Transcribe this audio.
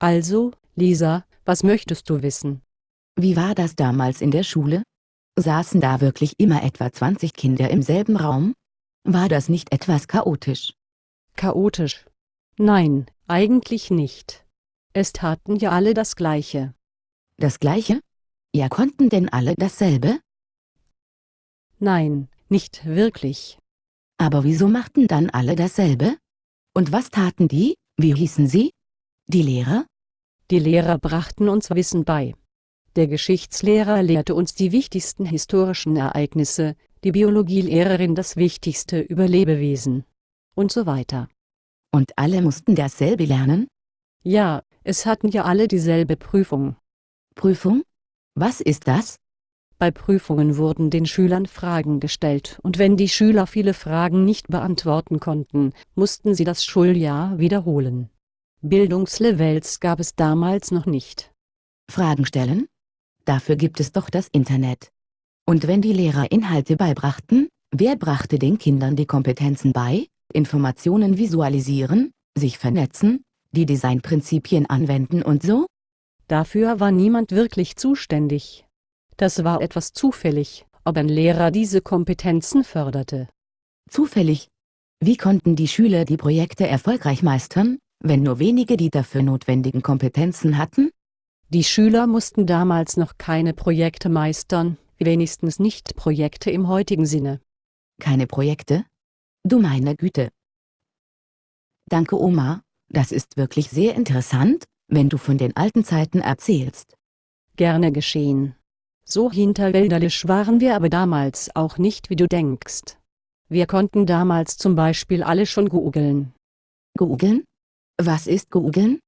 Also, Lisa, was möchtest du wissen? Wie war das damals in der Schule? Saßen da wirklich immer etwa 20 Kinder im selben Raum? War das nicht etwas chaotisch? Chaotisch? Nein, eigentlich nicht. Es taten ja alle das Gleiche. Das Gleiche? Ja konnten denn alle dasselbe? Nein, nicht wirklich. Aber wieso machten dann alle dasselbe? Und was taten die, wie hießen sie? Die Lehrer? Die Lehrer brachten uns Wissen bei. Der Geschichtslehrer lehrte uns die wichtigsten historischen Ereignisse, die Biologielehrerin das Wichtigste über Lebewesen. Und so weiter. Und alle mussten dasselbe lernen? Ja, es hatten ja alle dieselbe Prüfung. Prüfung? Was ist das? Bei Prüfungen wurden den Schülern Fragen gestellt und wenn die Schüler viele Fragen nicht beantworten konnten, mussten sie das Schuljahr wiederholen. Bildungslevels gab es damals noch nicht. Fragen stellen? Dafür gibt es doch das Internet. Und wenn die Lehrer Inhalte beibrachten, wer brachte den Kindern die Kompetenzen bei? Informationen visualisieren, sich vernetzen, die Designprinzipien anwenden und so? Dafür war niemand wirklich zuständig. Das war etwas zufällig, ob ein Lehrer diese Kompetenzen förderte. Zufällig? Wie konnten die Schüler die Projekte erfolgreich meistern, wenn nur wenige die dafür notwendigen Kompetenzen hatten? Die Schüler mussten damals noch keine Projekte meistern, wenigstens nicht Projekte im heutigen Sinne. Keine Projekte? Du meine Güte. Danke Oma, das ist wirklich sehr interessant, wenn du von den alten Zeiten erzählst. Gerne geschehen. So hinterwälderisch waren wir aber damals auch nicht wie du denkst. Wir konnten damals zum Beispiel alle schon googeln. Googeln? Was ist googeln?